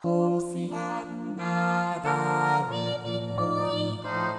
Hosanna, David, in Oita,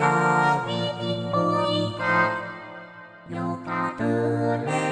David, ôi ca, lời ca từ lên.